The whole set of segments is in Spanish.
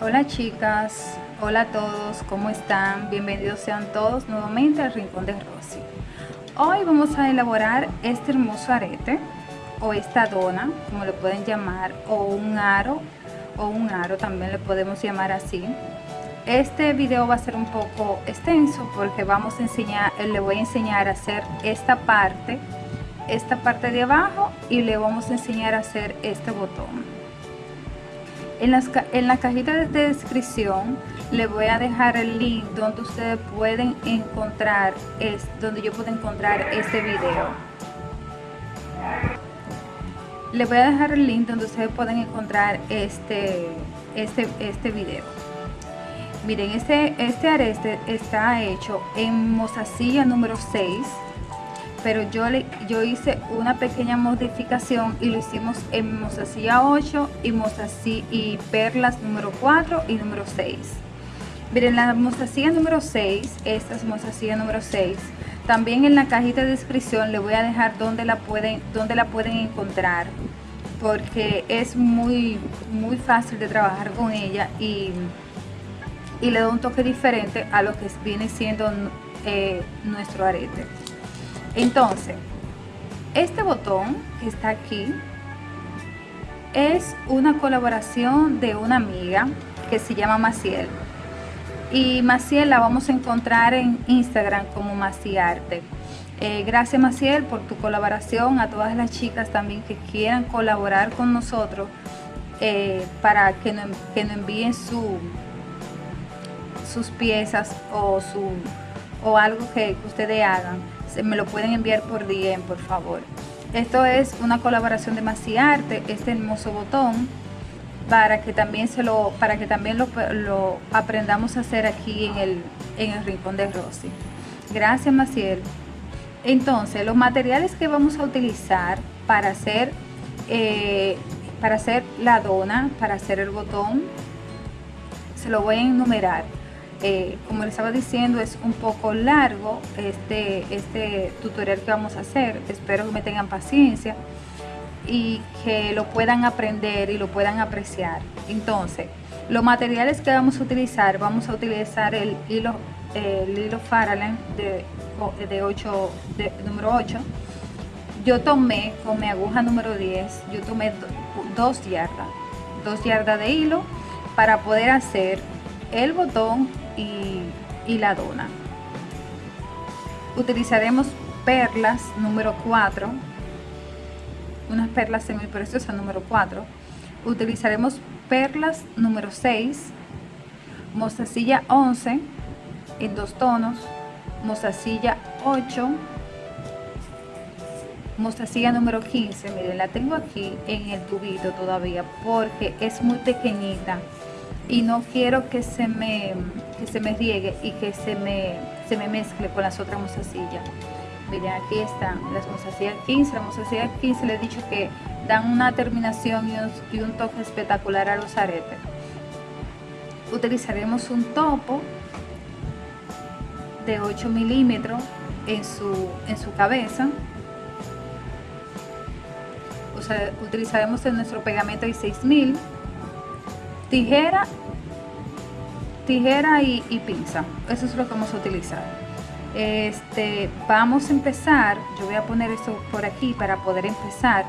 Hola chicas, hola a todos, ¿cómo están? Bienvenidos sean todos nuevamente al Rincón de Rosy. Hoy vamos a elaborar este hermoso arete o esta dona, como lo pueden llamar, o un aro, o un aro también le podemos llamar así. Este video va a ser un poco extenso porque vamos a enseñar, le voy a enseñar a hacer esta parte, esta parte de abajo y le vamos a enseñar a hacer este botón. En, la cajita de descripción le voy a dejar el link donde ustedes pueden encontrar, es donde yo puedo encontrar este video. Le voy a dejar el link donde ustedes pueden encontrar este, este, este video. Miren, este, este está hecho en mozasilla número 6 pero yo, le, yo hice una pequeña modificación y lo hicimos en mostacilla 8 y, y perlas número 4 y número 6. Miren, la mostacilla número 6, esta es mostacilla número 6, también en la cajita de descripción le voy a dejar donde la pueden, la pueden encontrar porque es muy, muy fácil de trabajar con ella y, y le da un toque diferente a lo que viene siendo eh, nuestro arete. Entonces, este botón que está aquí es una colaboración de una amiga que se llama Maciel. Y Maciel la vamos a encontrar en Instagram como Maciarte. Eh, gracias Maciel por tu colaboración, a todas las chicas también que quieran colaborar con nosotros eh, para que nos, que envíen su, sus piezas o, su, o algo que ustedes hagan me lo pueden enviar por DM, por favor. Esto es una colaboración de Maciarte, este hermoso botón, para que también, se lo, para que también lo, aprendamos a hacer aquí en el, en el Rincón de Rosy. Gracias, Maciel. Entonces, los materiales que vamos a utilizar para hacer, eh, para hacer la dona, para hacer el botón, se lo voy a enumerar. Eh, como les estaba diciendo es un poco largo este, este tutorial que vamos a hacer. Espero que me tengan paciencia y que lo puedan aprender y lo puedan apreciar. Entonces los materiales que vamos a utilizar vamos a utilizar el hilo el hilo Faralen de, de 8 de, número 8 yo tomé con mi aguja número 10 yo tomé dos yardas dos yardas de hilo para poder hacer el botón y, la dona. Utilizaremos perlas número 4, unas perlas semipreciosas número 4. Utilizaremos perlas número 6, mostacilla 11 en dos tonos, mostacilla 8, mostacilla número 15, miren la tengo aquí en el tubito todavía porque es muy pequeñita y no quiero que se me, se me riegue y que se me, se me mezcle con las otras mozasillas. Miren, aquí están las mozasillas 15. Las mozasillas 15 les he dicho que dan una terminación y un, toque espectacular a los aretes. Utilizaremos un topo de 8 milímetros en su, en su cabeza. utilizaremos en nuestro pegamento de 6000 tijera tijera y, pinza. Eso es lo que vamos a utilizar. Este vamos a empezar yo voy a poner esto por aquí para poder empezar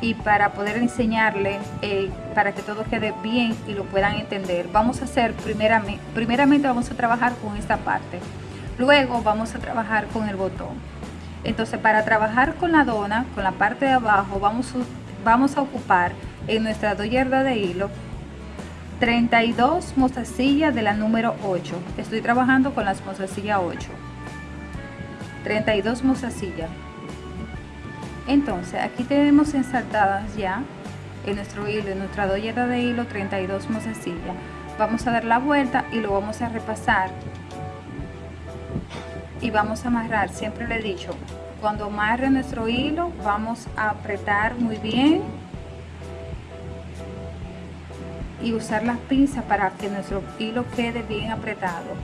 y para poder enseñarle eh, para que todo quede bien y lo puedan entender. Vamos a hacer primeramente primeramente vamos a trabajar con esta parte. Luego vamos a trabajar con el botón. Entonces para trabajar con la dona con la parte de abajo vamos vamos a ocupar en nuestra dos de hilo 32 mostacillas de la número 8 estoy trabajando con las mostacillas 8 32 mostacillas entonces aquí tenemos ensartadas ya en nuestro hilo en nuestra doyera de hilo 32 mostacillas vamos a dar la vuelta y lo vamos a repasar. Y vamos a amarrar siempre le he dicho cuando amarre nuestro hilo vamos a apretar muy bien y usar las pinzas para que nuestro hilo quede bien apretado.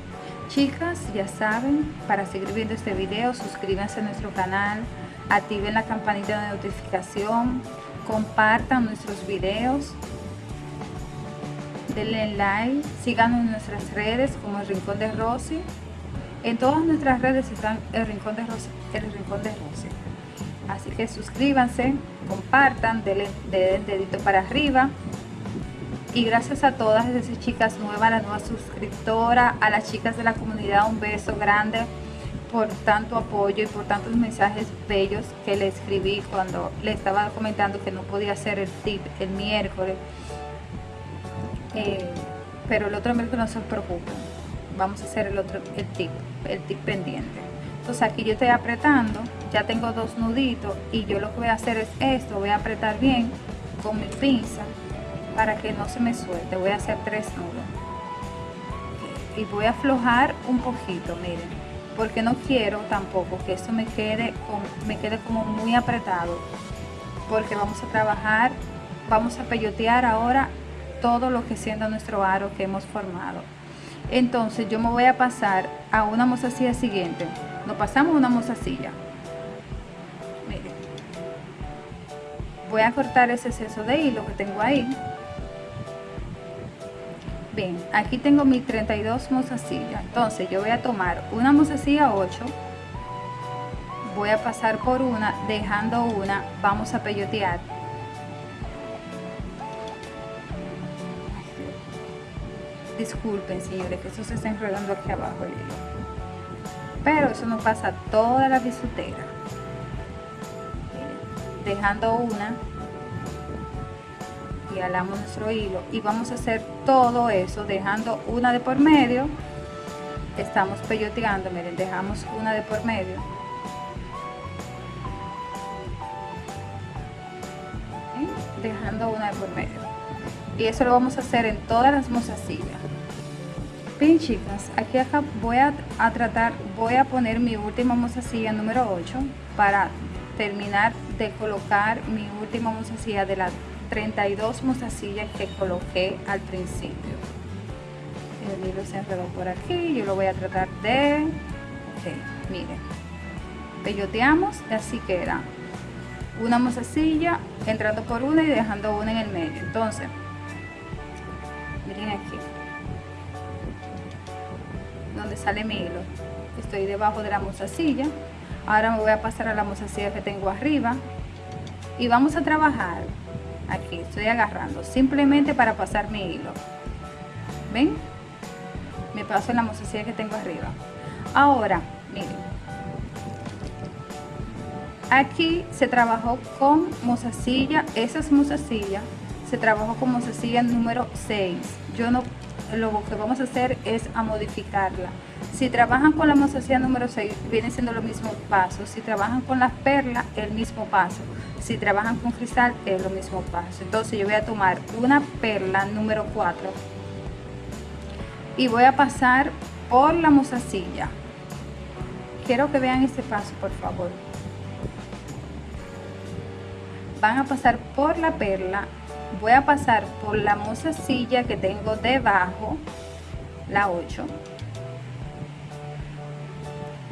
Chicas, ya saben, para seguir viendo este video, suscríbanse a nuestro canal, activen la campanita de notificación, compartan nuestros videos. denle like, síganos en nuestras redes como el Rincón de Rosy. En todas nuestras redes están el Rincón de Rosy, el Rincón de Rosy. Así que suscríbanse, compartan, denle, den dedito para arriba. Y gracias a todas esas chicas nuevas, a la nueva suscriptora, a las chicas de la comunidad, un beso grande por tanto apoyo y por tantos mensajes bellos que le escribí cuando le estaba comentando que no podía hacer el tip el miércoles. Eh, pero el otro miércoles no se preocupen, vamos a hacer el otro el tip, el tip pendiente. Entonces aquí yo estoy apretando, ya tengo dos nuditos y yo lo que voy a hacer es esto, voy a apretar bien con mi pinza para que no se me suelte, voy a hacer tres nudos y voy a aflojar un poquito, miren porque no quiero tampoco que esto me quede, me quede como muy apretado porque vamos a trabajar, vamos a peyotear ahora todo lo que siendo nuestro aro que hemos formado. Entonces yo me voy a pasar a una mozasilla siguiente. Nos pasamos una mozasilla. Miren. Voy a cortar ese exceso de hilo que tengo ahí. Bien, aquí tengo mis 32 mozasillas. Entonces yo voy a tomar una mozasilla 8. Voy a pasar por una, dejando una. Vamos a peyotear. Disculpen, señores, que eso se está enredando aquí abajo. Pero eso no pasa toda la bisutera. Dejando una y alamos nuestro hilo y vamos a hacer todo eso dejando una de por medio. Estamos peyoteando miren dejamos una de por medio. Dejando una de por medio. Y eso lo vamos a hacer en todas las mozasillas bien chicas aquí acá voy a, tratar voy a poner mi última mozasilla número 8 para terminar de colocar mi última mozasilla de la 32 mozasillas que coloqué al principio. El hilo se enredó por aquí yo lo voy a tratar de ok miren. Peyoteamos así que era una mozasilla entrando por una y dejando una en el medio. Entonces miren aquí donde sale mi hilo. Estoy debajo de la mozasilla ahora me voy a pasar a la mozasilla que tengo arriba y vamos a trabajar aquí estoy agarrando simplemente para pasar mi hilo. Ven me paso la mozasilla que tengo arriba. Ahora miren. Aquí se trabajó con mozasilla esas mozasillas se trabajó con mozasilla número 6 yo no lo que vamos a hacer es a modificarla. Si trabajan con la mozasilla número 6 viene siendo lo mismo paso. Si trabajan con las perlas el mismo paso. Si trabajan con cristal es lo mismo paso. Entonces yo voy a tomar una perla número 4 y voy a pasar por la mozasilla quiero que vean este paso por favor. Van a pasar por la perla voy a pasar por la mozasilla que tengo debajo la 8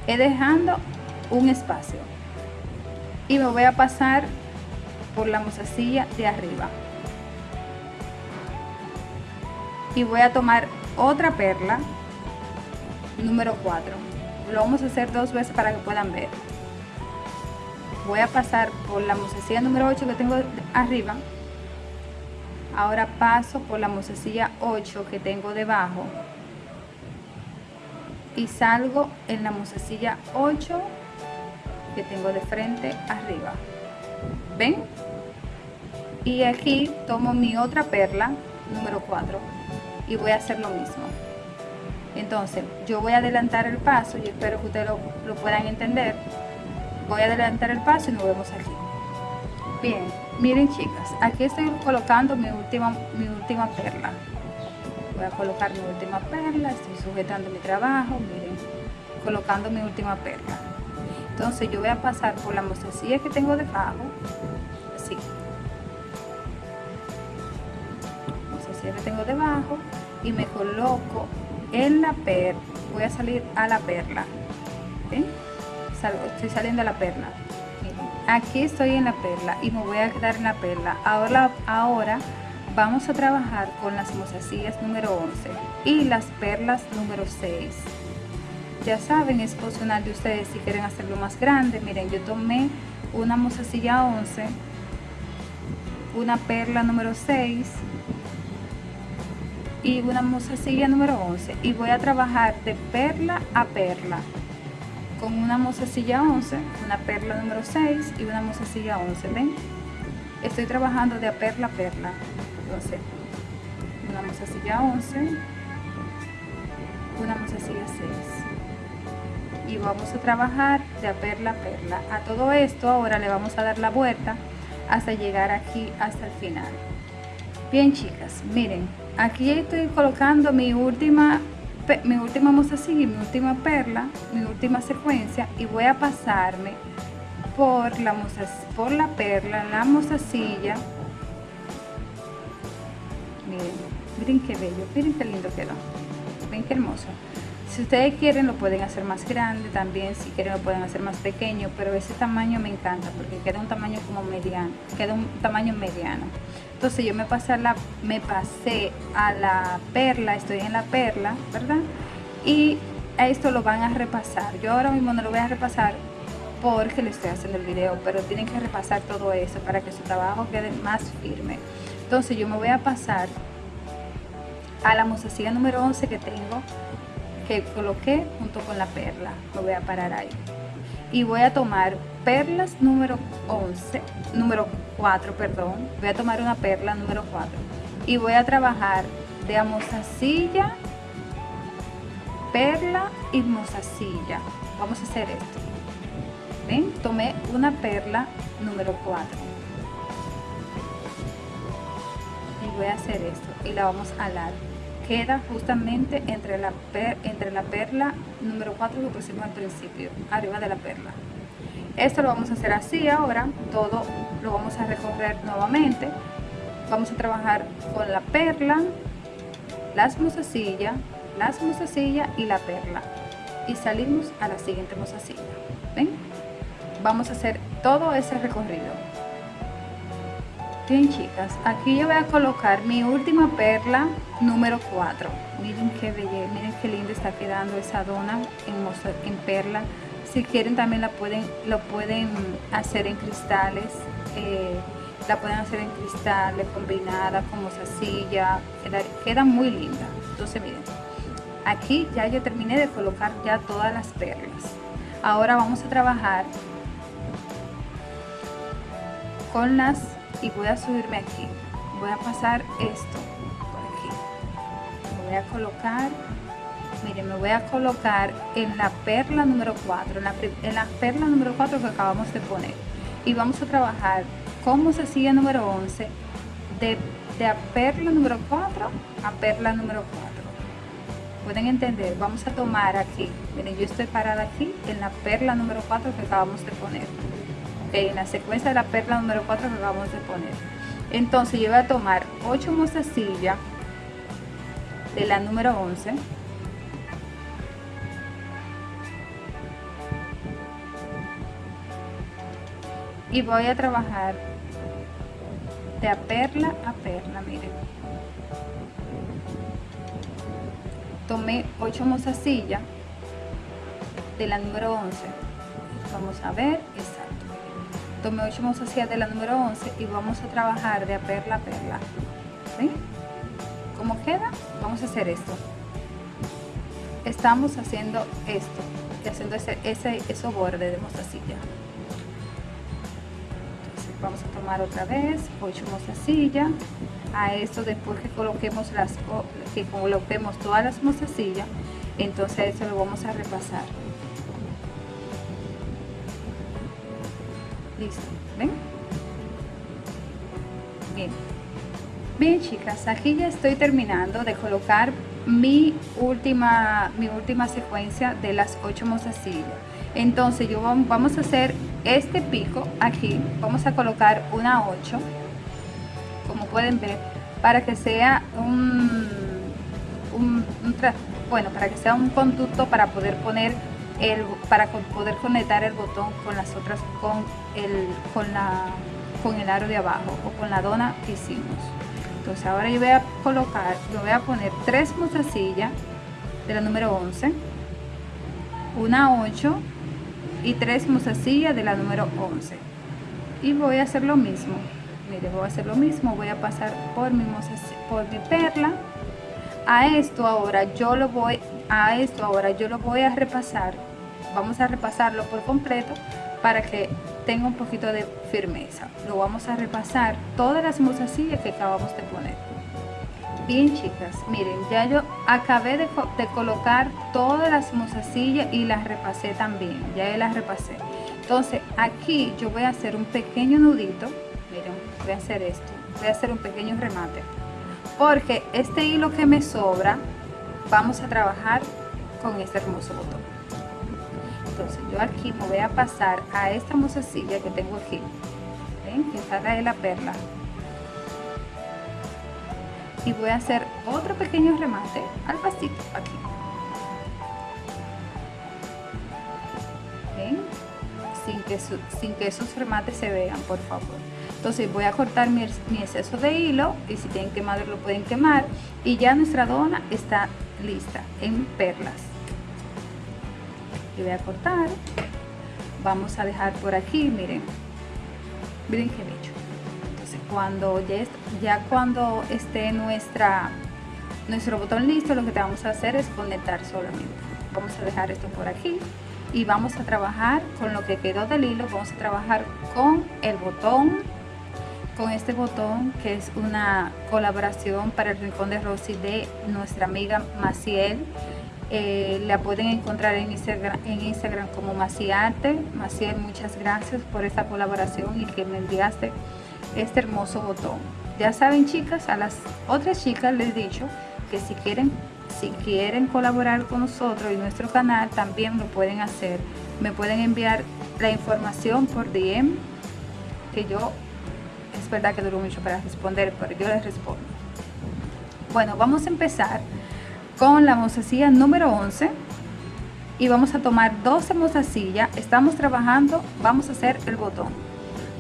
he dejando un espacio. Y me voy a pasar por la mozasilla de arriba. Y voy a tomar otra perla número 4 lo vamos a hacer dos veces para que puedan ver. Voy a pasar por la mozasilla número 8 que tengo arriba ahora paso por la mozasilla 8 que tengo debajo. Y salgo en la mozasilla 8 que tengo de frente arriba. Ven y aquí tomo mi otra perla número 4 y voy a hacer lo mismo. Entonces yo voy a adelantar el paso y espero que ustedes lo, puedan entender. Voy a adelantar el paso y nos vemos aquí. Bien miren chicas aquí estoy colocando mi última mi última perla. Voy a colocar mi última perla estoy sujetando mi trabajo miren colocando mi última perla. Entonces yo voy a pasar por la mostacilla que tengo debajo así. Mostacilla que tengo debajo y me coloco en la perla voy a salir a la perla. Estoy saliendo a la perla aquí estoy en la perla y me voy a quedar en la perla. Ahora ahora vamos a trabajar con las mozasillas número 11 y las perlas número 6 ya saben es opcional de ustedes si quieren hacerlo más grande. Miren yo tomé una mozasilla 11 una perla número 6 y una mozasilla número 11 y voy a trabajar de perla a perla con una mozasilla 11 una perla número 6 y una mozasilla 11 ven estoy trabajando de a perla a perla. Entonces una mozasilla 11 una mozasilla 6 y vamos a trabajar de a perla a perla. A todo esto ahora le vamos a dar la vuelta hasta llegar aquí hasta el final. Bien chicas miren aquí estoy colocando mi última mi última mozasilla y mi última perla mi última secuencia y voy a pasarme por la por la perla la mozasilla miren miren qué bello miren qué lindo quedó ven qué hermoso si ustedes quieren lo pueden hacer más grande también, si quieren lo pueden hacer más pequeño, pero ese tamaño me encanta porque queda un tamaño como mediano, queda un tamaño mediano. Entonces yo me pasé a la, me perla, estoy en la perla, ¿verdad? Y esto lo van a repasar. Yo ahora mismo no lo voy a repasar porque le estoy haciendo el video, pero tienen que repasar todo eso para que su trabajo quede más firme. Entonces yo me voy a pasar a la mozasilla número 11 que tengo que coloqué junto con la perla lo voy a parar ahí y voy a tomar perlas número 11 número 4 perdón. Voy a tomar una perla número 4 y voy a trabajar de a mozasilla perla y mozasilla vamos a hacer esto. Ven tomé una perla número 4 y voy a hacer esto. Y la vamos a alar. Queda justamente entre la, entre la perla número 4 que pusimos al principio, arriba de la perla. Esto lo vamos a hacer así ahora, todo lo vamos a recorrer nuevamente. Vamos a trabajar con la perla, las mozasillas, las mozasillas y la perla. Y salimos a la siguiente mozasilla. ¿Ven? Vamos a hacer todo ese recorrido. Bien chicas, aquí yo voy a colocar mi última perla número 4. Miren qué belleza, miren qué linda está quedando esa dona en, en perla. Si quieren también la pueden, lo pueden hacer en cristales. Eh, la pueden hacer en cristales, combinada con mozasilla. Queda, queda muy linda. Entonces miren, aquí ya yo terminé de colocar ya todas las perlas. Ahora vamos a trabajar con las y voy a subirme aquí voy a pasar esto por aquí voy a colocar miren me voy a colocar en la perla número 4 en la, en la perla número 4 que acabamos de poner. Y vamos a trabajar como se sigue número 11 de, de a perla número 4 a perla número 4 pueden entender vamos a tomar aquí. Miren yo estoy parada aquí en la perla número 4 que acabamos de poner. En la secuencia de la perla número 4 que acabamos de poner. Entonces yo voy a tomar 8 mozasillas de la número 11 y voy a trabajar de a perla a perla miren tomé 8 mozasillas de la número 11 vamos a ver exacto. Tomé 8 mozasías de la número 11 y vamos a trabajar de a perla a perla. ¿Sí? ¿cómo queda? vamos a hacer esto. Estamos haciendo esto y haciendo ese, ese esos bordes de entonces vamos a tomar otra vez 8 mozasillas a esto después que coloquemos las que coloquemos todas las mozasillas entonces eso lo vamos a repasar. Listo ven bien. Bien chicas aquí ya estoy terminando de colocar mi última mi última secuencia de las ocho mozasillas entonces yo vamos a hacer este pico aquí vamos a colocar una 8 como pueden ver para que sea un, un, bueno para que sea un conducto para poder poner para poder conectar el botón con las otras con el con la con el aro de abajo o con la dona que hicimos. Entonces ahora yo voy a colocar yo voy a poner tres mozasillas de la número 11 una 8 y tres mozasillas de la número 11 y voy a hacer lo mismo. Mire voy a hacer lo mismo voy a pasar por mi por mi perla. A esto ahora yo lo voy a esto ahora yo lo voy a repasar. Vamos a repasarlo por completo para que tenga un poquito de firmeza. Lo vamos a repasar todas las mozasillas que acabamos de poner bien chicas miren ya yo acabé de, colocar todas las mozasillas y las repasé también ya las repasé. Entonces aquí yo voy a hacer un pequeño nudito miren voy a hacer esto voy a hacer un pequeño remate porque este hilo que me sobra vamos a trabajar con este hermoso botón. Entonces yo aquí me voy a pasar a esta mozasilla que tengo aquí ¿ven? que está de la perla y voy a hacer otro pequeño remate al pasito aquí. ¿ven? sin que, sin que esos remates se vean por favor. Entonces voy a cortar mi, exceso de hilo y si tienen quemado lo pueden quemar y ya nuestra dona está lista en perlas. Y voy a cortar. Vamos a dejar por aquí miren. Miren qué bello cuando ya, ya cuando esté nuestra nuestro botón listo lo que te vamos a hacer es conectar solamente vamos a dejar esto por aquí y vamos a trabajar con lo que quedó del hilo vamos a trabajar con el botón con este botón que es una colaboración para el Rincón de Rosy de nuestra amiga Maciel. Eh, la pueden encontrar en Instagram, en Instagram como Maciarte. Maciel, muchas gracias por esta colaboración y que me enviaste este hermoso botón. Ya saben chicas, a las otras chicas les he dicho que si quieren, si quieren colaborar con nosotros y nuestro canal también lo pueden hacer. Me pueden enviar la información por DM que yo es verdad que duró mucho para responder, pero yo les respondo. Bueno, vamos a empezar con la mozasilla número 11 y vamos a tomar 12 mozasillas. Estamos trabajando, vamos a hacer el botón.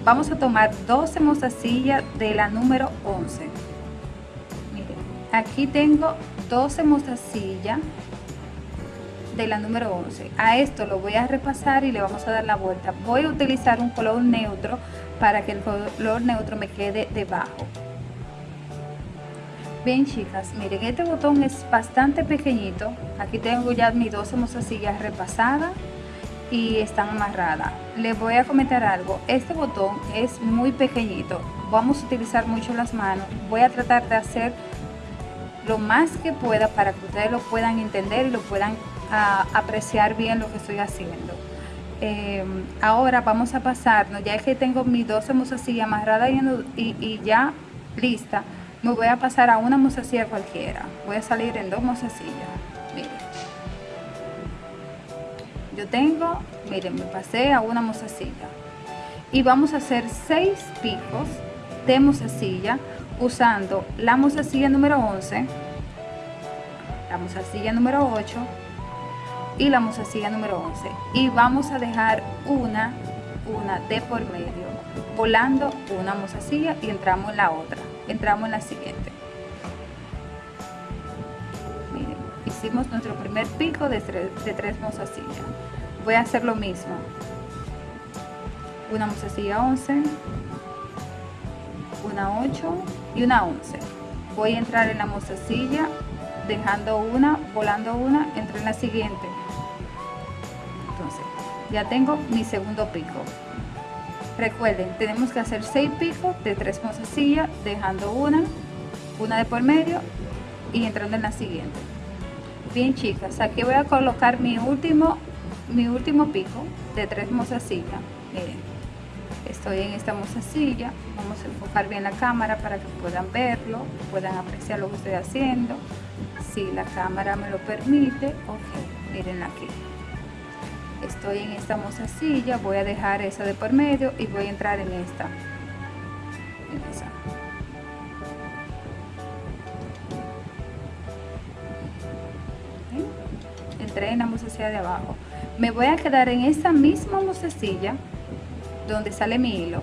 Vamos a tomar 12 mozasillas de la número 11. Miren, aquí tengo 12 mozasillas de la número 11 a esto lo voy a repasar y le vamos a dar la vuelta. Voy a utilizar un color neutro para que el color neutro me quede debajo. Bien chicas miren este botón es bastante pequeñito. Aquí tengo ya mis 12 mozasillas repasadas y están amarradas les voy a comentar algo este botón es muy pequeñito vamos a utilizar mucho las manos voy a tratar de hacer lo más que pueda para que ustedes lo puedan entender y lo puedan apreciar bien lo que estoy haciendo. Eh, ahora vamos a pasarnos, ya que tengo mis 12 mozasillas amarradas y, y, ya lista, me voy a pasar a una mozasilla cualquiera. Voy a salir en dos mozasillas. Yo tengo, miren, me pasé a una mozasilla. Y vamos a hacer seis picos de mozasilla usando la mozasilla número 11, la mozasilla número 8, y la mozasilla número 11 y vamos a dejar una una de por medio volando una mozasilla y entramos en la otra entramos en la siguiente hicimos nuestro primer pico de tres, de tres mozasillas voy a hacer lo mismo. Una mozasilla 11 una 8 y una 11 voy a entrar en la mozasilla dejando una volando una entro en la siguiente. Ya tengo mi segundo pico. Recuerden tenemos que hacer seis picos de tres mozasillas dejando una una de por medio y entrando en la siguiente bien chicas aquí voy a colocar mi último mi último pico de tres mozasillas miren estoy en esta mozasilla. Vamos a enfocar bien la cámara para que puedan verlo puedan apreciar lo que estoy haciendo. Si la cámara me lo permite ok miren aquí. Estoy en esta mozasilla voy a dejar esa de por medio y voy a entrar en esta, mozasilla de abajo. Me voy a quedar en esta misma mozasilla donde sale mi hilo.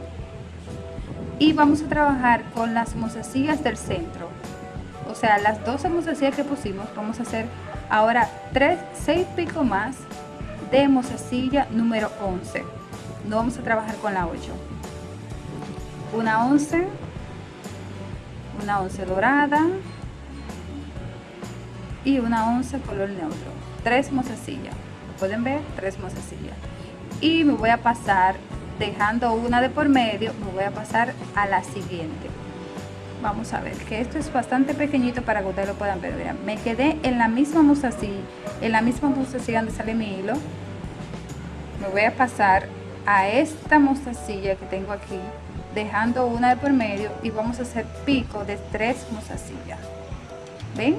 Y vamos a trabajar con las mozasillas del centro. O sea las 12 mozasillas que pusimos vamos a hacer ahora 3 6 picos más de mozasilla número 11 no vamos a trabajar con la 8 una 11 una 11 dorada y una 11 color neutro tres mozasillas pueden ver tres mozasillas y me voy a pasar dejando una de por medio me voy a pasar a la siguiente. Vamos a ver que esto es bastante pequeñito para que ustedes lo puedan ver. Me quedé en la misma mostacilla en la misma mostacilla donde sale mi hilo. Me voy a pasar a esta mostacilla que tengo aquí dejando una de por medio y vamos a hacer pico de tres mozasillas ven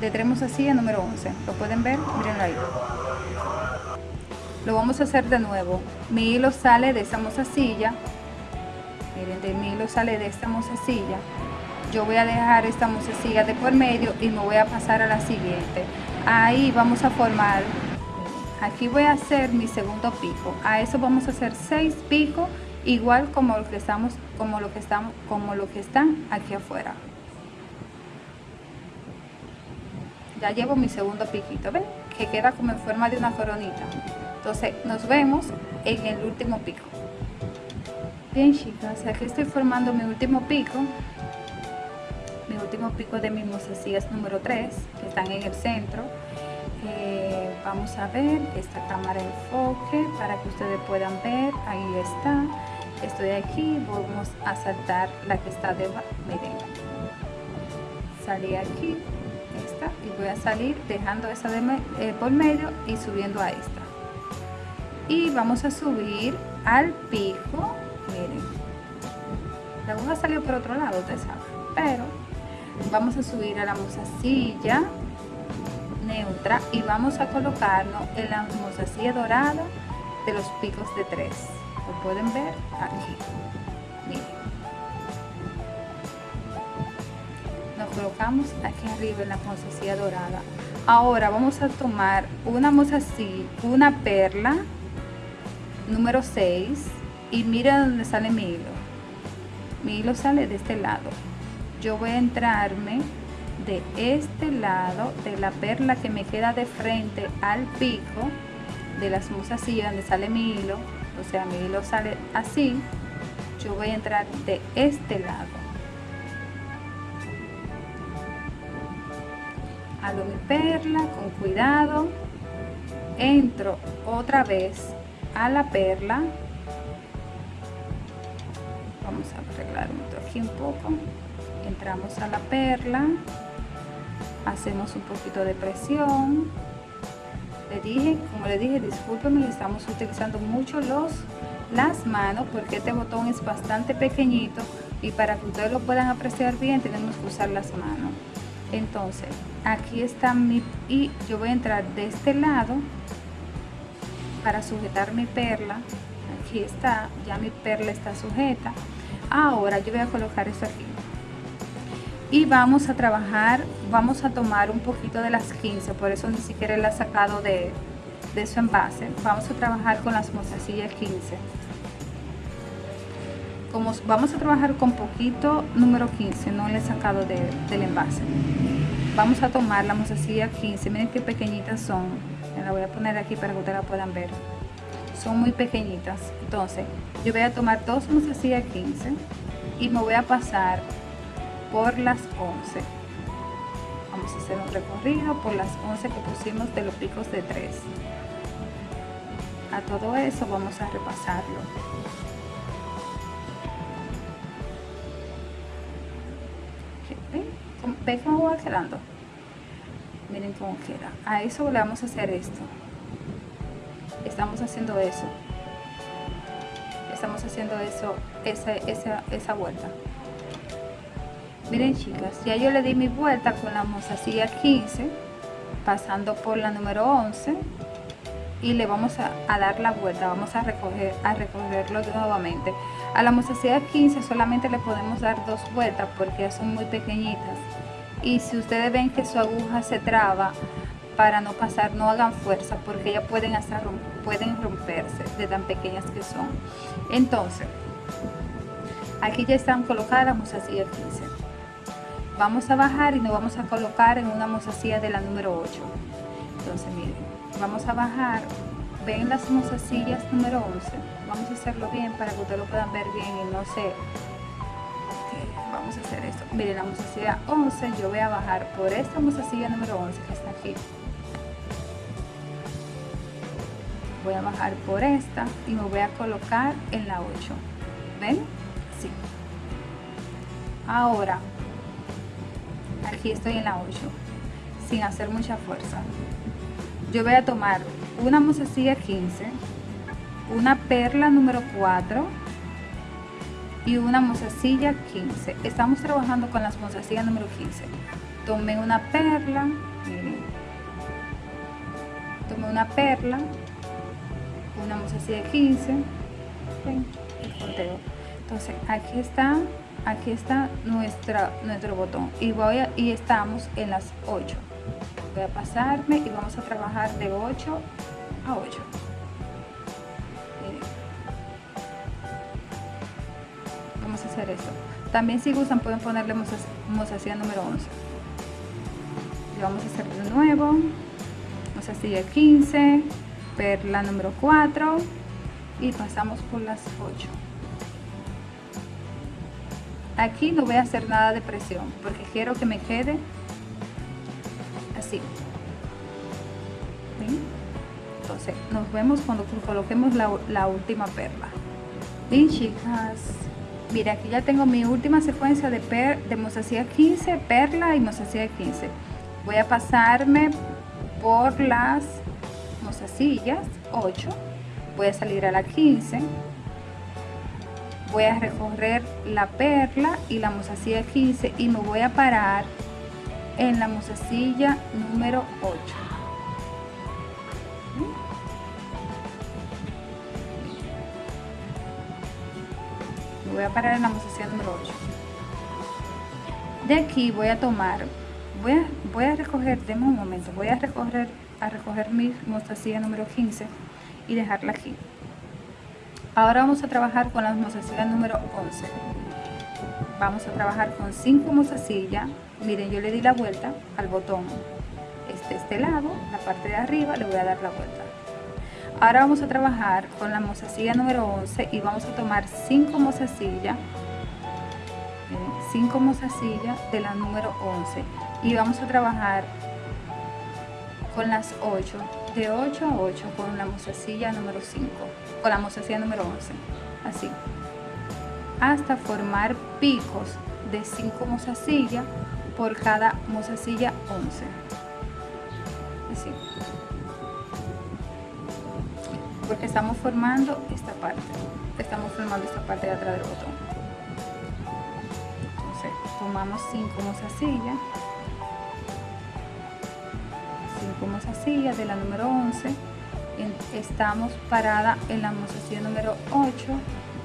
de tres mozasillas número 11 lo pueden ver miren ahí. Lo vamos a hacer de nuevo. Mi hilo sale de esa mozasilla miren de mi hilo sale de esta mozasilla yo voy a dejar esta mozasilla de por medio y me voy a pasar a la siguiente. Ahí vamos a formar. Aquí voy a hacer mi segundo pico. A eso vamos a hacer seis picos igual como lo que estamos como lo que estamos como lo que están aquí afuera llevo mi segundo piquito ven que queda como en forma de una coronita entonces nos vemos en el último pico bien chicas aquí estoy formando mi último pico mi último pico de mis mozasillas número 3 que están en el centro eh, vamos a ver esta cámara enfoque para que ustedes puedan ver ahí está estoy aquí vamos a saltar la que está debajo miren salí aquí y voy a salir dejando esa de eh, por medio y subiendo a esta. Y vamos a subir al pico miren. La aguja salió por otro lado ustedes saben pero vamos a subir a la mozasilla neutra y vamos a colocarnos en la mozasilla dorada de los picos de tres. Lo pueden ver aquí colocamos aquí arriba en la mozasilla dorada. Ahora vamos a tomar una mozasilla una perla número 6 y mira dónde sale mi hilo. Mi hilo sale de este lado. Yo voy a entrarme de este lado de la perla que me queda de frente al pico de las mozasillas donde sale mi hilo. O sea mi hilo sale así. Yo voy a entrar de este lado mi perla con cuidado. Entro otra vez a la perla. Vamos a arreglar aquí un poco. Entramos a la perla. Hacemos un poquito de presión. Le dije como le dije discúlpenme estamos utilizando mucho los las manos porque este botón es bastante pequeñito y para que ustedes lo puedan apreciar bien tenemos que usar las manos entonces aquí está mi y yo voy a entrar de este lado para sujetar mi perla. Aquí está ya mi perla está sujeta. Ahora yo voy a colocar esto aquí. Y vamos a trabajar vamos a tomar un poquito de las 15 por eso ni siquiera la he sacado de, de su envase. Vamos a trabajar con las mozasillas 15 como vamos a trabajar con poquito número 15 no le he sacado del envase. Vamos a tomar la mozasilla 15 miren qué pequeñitas son la voy a poner aquí para que ustedes la puedan ver. Son muy pequeñitas entonces yo voy a tomar dos mozasillas 15 y me voy a pasar por las 11 vamos a hacer un recorrido por las 11 que pusimos de los picos de 3 a todo eso vamos a repasarlo ¿Ven cómo va quedando? miren cómo queda. A eso le vamos a hacer esto. Estamos haciendo eso. Estamos haciendo eso esa, esa, esa vuelta. Miren chicas ya yo le di mi vuelta con la mozasilla 15 pasando por la número 11 y le vamos a, a, dar la vuelta vamos a recoger a recogerlo nuevamente. A la mozasilla 15 solamente le podemos dar dos vueltas porque son muy pequeñitas y si ustedes ven que su aguja se traba para no pasar no hagan fuerza porque ya pueden hasta pueden romperse de tan pequeñas que son. Entonces aquí ya están colocadas las mozasilla 15 vamos a bajar y nos vamos a colocar en una mozasilla de la número 8 entonces miren vamos a bajar. Ven las mozasillas número 11 vamos a hacerlo bien para que ustedes lo puedan ver bien y no sé vamos a hacer esto. Miren la mozasilla 11 yo voy a bajar por esta mozasilla número 11 que está aquí. Voy a bajar por esta y me voy a colocar en la 8 ven sí. Ahora aquí estoy en la 8 sin hacer mucha fuerza. Yo voy a tomar una mozasilla 15 una perla número 4 y una mozasilla 15 estamos trabajando con las mozasillas número 15 tomé una perla miren. Tomé una perla una mozasilla 15 entonces aquí está aquí está nuestra nuestro botón. Y voy a, y estamos en las 8 voy a pasarme y vamos a trabajar de 8 a 8 hacer esto también si gustan pueden ponerle mozasilla número 11 y vamos a hacer de nuevo mozasilla 15 perla número 4 y pasamos por las 8 aquí no voy a hacer nada de presión porque quiero que me quede así. Entonces nos vemos cuando coloquemos la, última perla. Bien chicas mira aquí ya tengo mi última secuencia de, per, de mozasilla 15 perla y mozasilla 15 voy a pasarme por las mozasillas 8 voy a salir a la 15 voy a recorrer la perla y la mozasilla 15 y me voy a parar en la mozasilla número 8 voy a parar en la mozasilla número 8 de aquí voy a tomar voy a, voy a recoger, de un momento, voy a recoger a recoger mi mostacilla número 15 y dejarla aquí. Ahora vamos a trabajar con las mozasillas número 11. Vamos a trabajar con 5 mozasillas. Miren, yo le di la vuelta al botón. Este, este lado, la parte de arriba, le voy a dar la vuelta. Ahora vamos a trabajar con la mozasilla número 11 y vamos a tomar 5 mozasillas 5 mozasillas de la número 11 y vamos a trabajar con las 8, de 8 a 8 con la mozasilla número 5, con la mozasilla número 11, así, hasta formar picos de 5 mozasillas por cada mozasilla 11, así, porque estamos formando esta parte, estamos formando esta parte de atrás del botón. Entonces, tomamos 5 mozasillas como silla de la número 11 estamos parada en la mozasilla número 8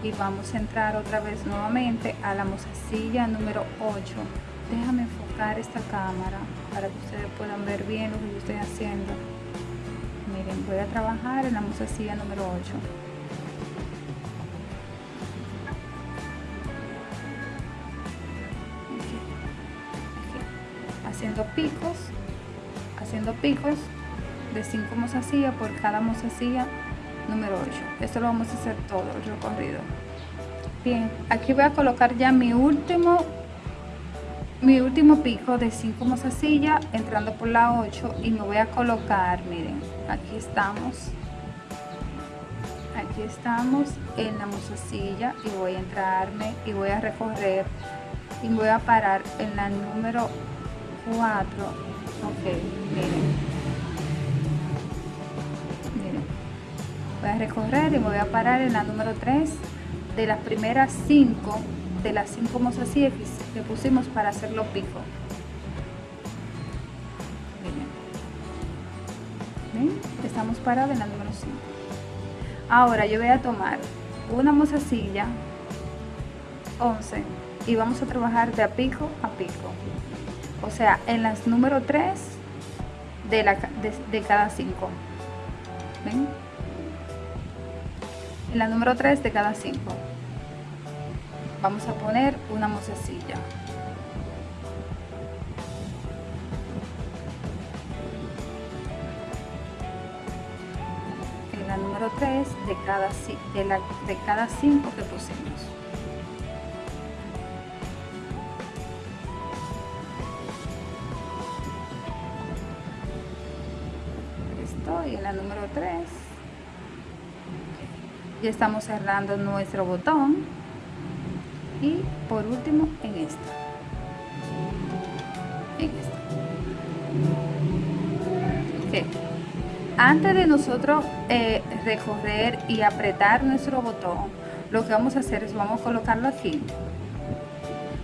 y vamos a entrar otra vez nuevamente a la mozasilla número 8 déjame enfocar esta cámara para que ustedes puedan ver bien lo que yo estoy haciendo miren voy a trabajar en la mozasilla número 8 haciendo picos haciendo picos de 5 mozasillas por cada mozasilla número 8 esto lo vamos a hacer todo el recorrido. Bien aquí voy a colocar ya mi último mi último pico de 5 mozasillas entrando por la 8 y me voy a colocar miren aquí estamos. Aquí estamos en la mozasilla y voy a entrarme y voy a recorrer y voy a parar en la número 4 ok miren. Miren. Voy a recorrer y voy a parar en la número 3 de las primeras 5 de las 5 mozasías que pusimos para hacer los picos miren estamos parados en la número 5 ahora yo voy a tomar una mozasilla 11 y vamos a trabajar de a pico a pico o sea, en las número 3 de, la, de, cada 5. ¿Ven? En la número 3 de cada 5. vamos a poner una mozasilla 3 de cada, de, la, de cada 5 que pusimos estoy en la número 3 ya estamos cerrando nuestro botón. Y por último en esta. En esta antes de nosotros eh, recorrer y apretar nuestro botón lo que vamos a hacer es vamos a colocarlo aquí.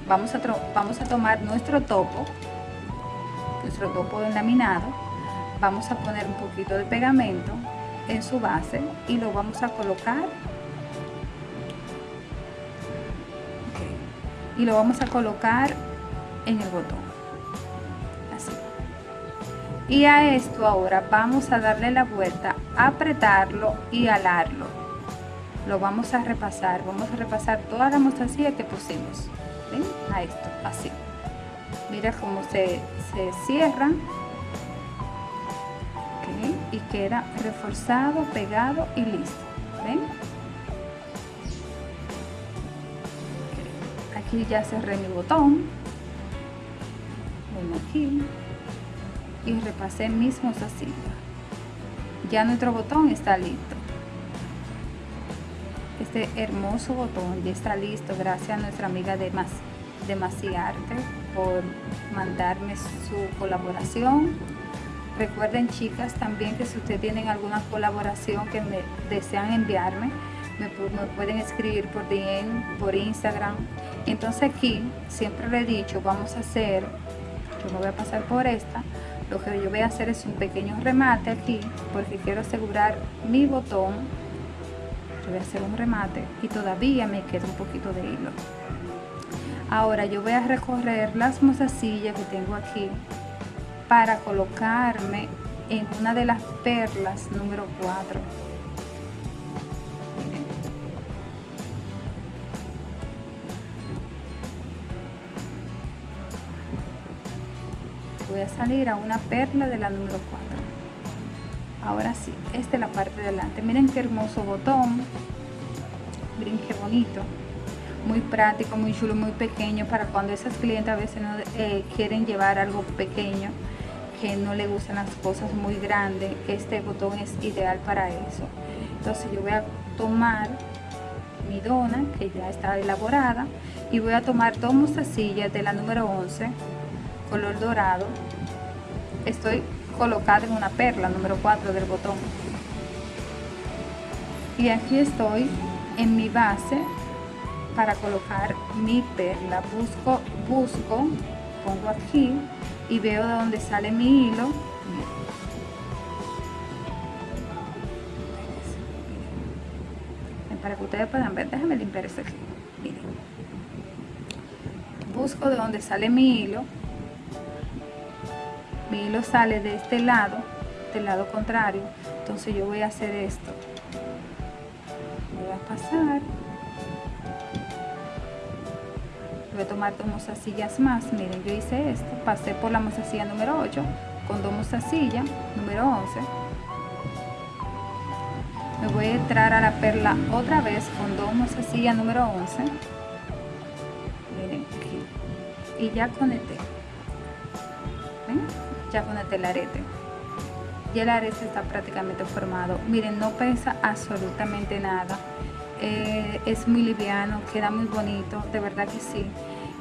Vamos a, vamos a tomar nuestro topo nuestro topo laminado vamos a poner un poquito de pegamento en su base y lo vamos a colocar. Y lo vamos a colocar en el botón y a esto ahora vamos a darle la vuelta apretarlo y alarlo. Lo vamos a repasar vamos a repasar toda la mostacilla que pusimos. ¿ven? a esto así. Mira cómo se, se cierra y queda reforzado pegado y listo. ¿ven? aquí ya cerré mi botón. Bueno aquí y repasé mismos así ya nuestro botón está listo. Este hermoso botón ya está listo gracias a nuestra amiga de más de Maciarte por mandarme su colaboración. Recuerden chicas también que si ustedes tienen alguna colaboración que me desean enviarme me, pueden escribir por DM, por Instagram. Entonces aquí siempre le he dicho, vamos a hacer, yo me voy a pasar por esta, lo que yo voy a hacer es un pequeño remate aquí, porque quiero asegurar mi botón. Yo voy a hacer un remate y todavía me queda un poquito de hilo. Ahora yo voy a recorrer las mozasillas que tengo aquí para colocarme en una de las perlas número 4 voy a salir a una perla de la número 4 ahora sí, esta es la parte de adelante. Miren qué hermoso botón. Miren bonito. Muy práctico, muy chulo, muy pequeño para cuando esas clientes a veces no eh, quieren llevar algo pequeño que no le gustan las cosas muy grandes este botón es ideal para eso. Entonces yo voy a tomar mi dona que ya está elaborada y voy a tomar dos mostacillas de la número 11 color dorado estoy colocada en una perla número 4 del botón. Y aquí estoy en mi base para colocar mi perla. Busco busco pongo aquí y veo de dónde sale mi hilo. Para que ustedes puedan ver déjame limpiar esto aquí. Busco de dónde sale mi hilo mi hilo sale de este lado del lado contrario entonces yo voy a hacer esto. Voy a pasar. Voy a tomar dos mozasillas más. Miren yo hice esto. Pasé por la mozasilla número 8 con dos mozasillas número 11 me voy a entrar a la perla otra vez con dos mozasillas número 11 miren aquí. Y ya conecté. Ya con el arete y el arete está prácticamente formado. Miren no pesa absolutamente nada. Eh, es muy liviano queda muy bonito de verdad que sí.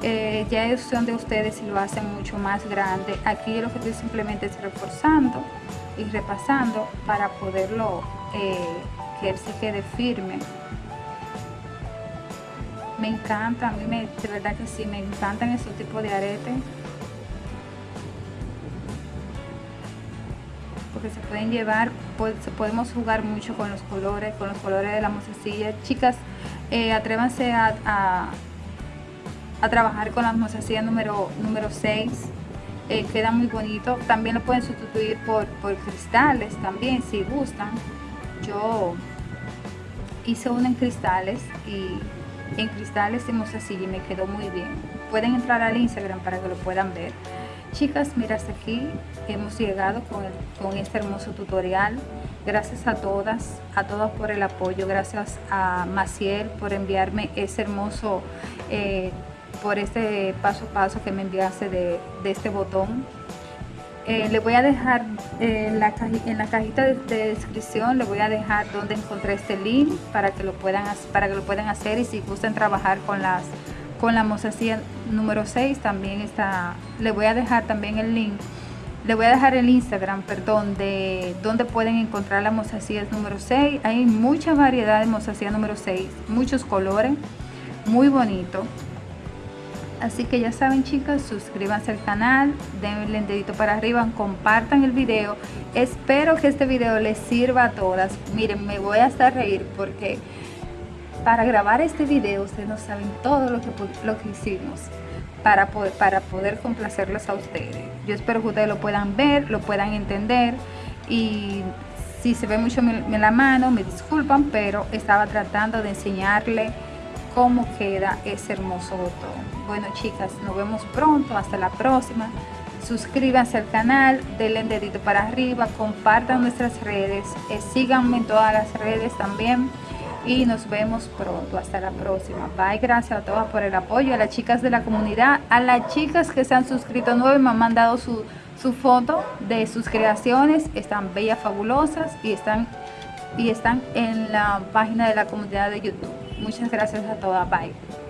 Eh, ya es opción de ustedes si lo hacen mucho más grande. Aquí lo que estoy simplemente es reforzando y repasando para poderlo eh, que él se quede firme. Me encanta a mí me, de verdad que sí me encantan esos tipos de aretes se pueden llevar, pues, podemos jugar mucho con los colores, con los colores de la mozasilla. Chicas, eh, atrévanse a, a, trabajar con la mozasilla número, número 6. Eh, queda muy bonito. También lo pueden sustituir por, por cristales también, si gustan. Yo hice uno en cristales y en cristales y mostacilla y me quedó muy bien. Pueden entrar al Instagram para que lo puedan ver. Chicas, mira hasta aquí hemos llegado con, con este hermoso tutorial. Gracias a todas, a todas por el apoyo. Gracias a Maciel por enviarme ese hermoso, eh, por este paso a paso que me enviaste de, este botón. Eh, le voy a dejar eh, la en la cajita de, descripción, le voy a dejar donde encontré este link para que lo puedan, para que lo puedan hacer y si gustan trabajar con las con la mozasilla número 6 también está, le voy a dejar también el link le voy a dejar el Instagram, perdón, de donde pueden encontrar la mozasilla número 6. Hay mucha variedad de mozasilla número 6, muchos colores, muy bonito. Así que ya saben chicas, suscríbanse al canal, denle el dedito para arriba, compartan el video. Espero que este video les sirva a todas. Miren, me voy a reír porque para grabar este video ustedes no saben todo lo que, lo que hicimos para poder, para poder complacerlos a ustedes. Yo espero que ustedes lo puedan ver, lo puedan entender y si se ve mucho en la mano, me disculpan, pero estaba tratando de enseñarle cómo queda ese hermoso botón. Bueno chicas, nos vemos pronto, hasta la próxima. Suscríbanse al canal, denle un dedito para arriba, compartan nuestras redes, eh, síganme en todas las redes también y nos vemos pronto. Hasta la próxima. Bye. Gracias a todas por el apoyo. A las chicas de la comunidad, a las chicas que se han suscrito nuevo y me han mandado su, su foto de sus creaciones. Están bellas, fabulosas y están, y están en la página de la comunidad de YouTube. Muchas gracias a todas. Bye.